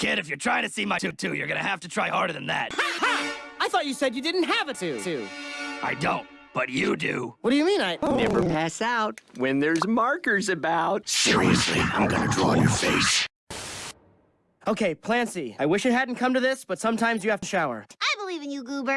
Kid, if you're trying to see my tutu, you're gonna have to try harder than that. Ha ha! I thought you said you didn't have a tutu. I don't, but you do. What do you mean I... Never pass out when there's markers about. Seriously, I'm gonna draw on your face. Okay, Plancy, I wish it hadn't come to this, but sometimes you have to shower. I believe in you, Goober.